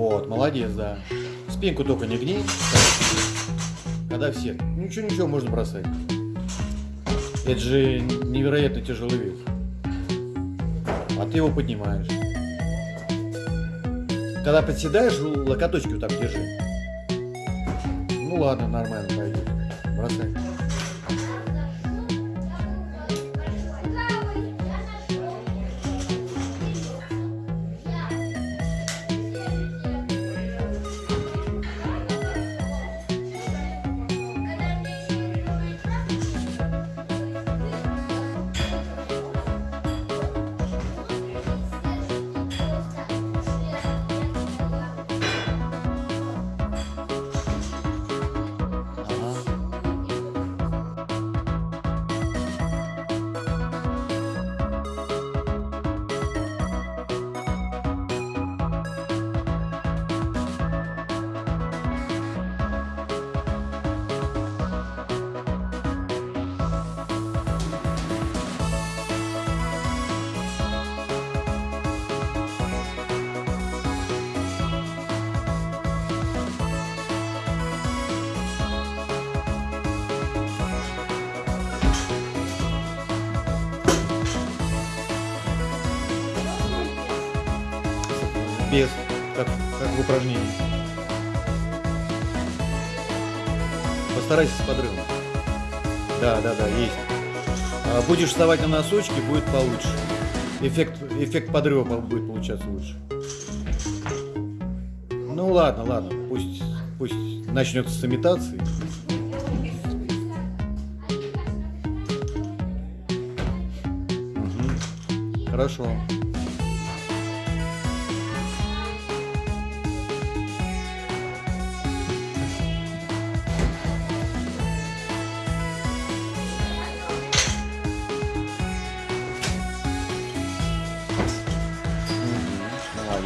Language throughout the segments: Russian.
Молодец, да. Спинку только не гни. Когда все. Ничего, ничего, можно бросать. Это же невероятно тяжелый вес. А ты его поднимаешь. Когда подседаешь, локоточки вот так держи. Ну ладно, нормально пойдет. Бросай. Без, как, как в упражнении. Постарайся с подрывом. Да, да, да, есть. А будешь вставать на носочки, будет получше. Эффект, эффект подрыва будет получаться лучше. Ну ладно, ладно, пусть, пусть начнется с имитации. Угу. Хорошо.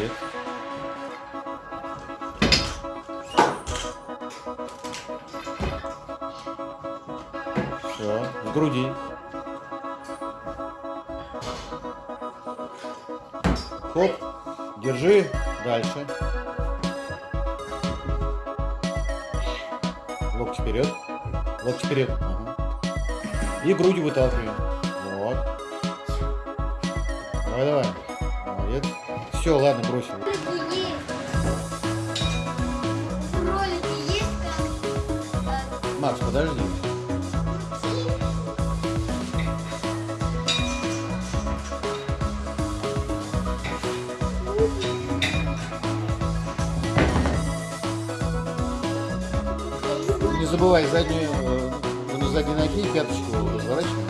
Молодец. Все, в груди. Хоп, держи, дальше. Локти вперед, локти вперед. Ага. И грудью выталкиваем. Вот. Давай, давай. Молодец. Все, ладно, там? Макс, подожди. Не забывай заднюю, э, на задней ноги пяточку разворачивай.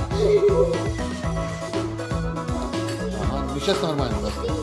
Ага, ну сейчас нормально просто.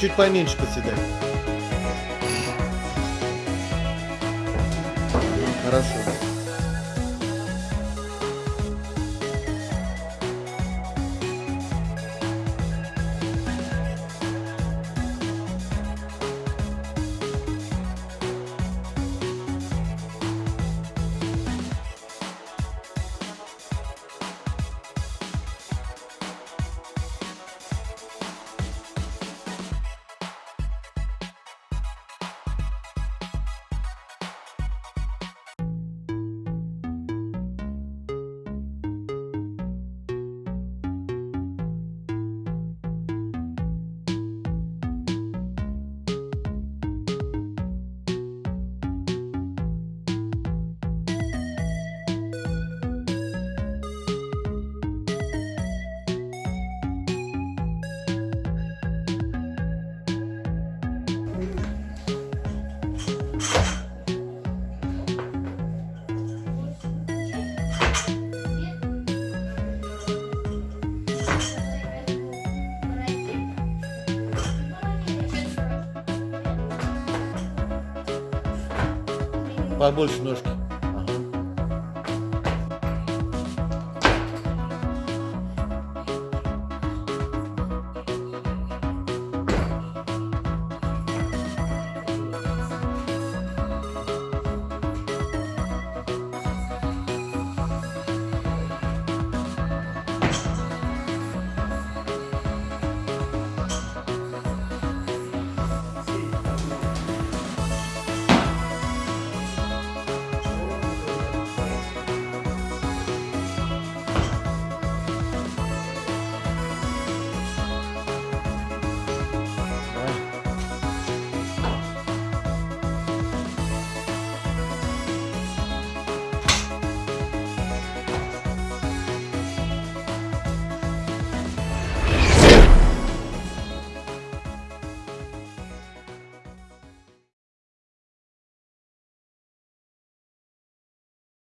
Чуть поменьше подседай. Хорошо. Побольше ножки.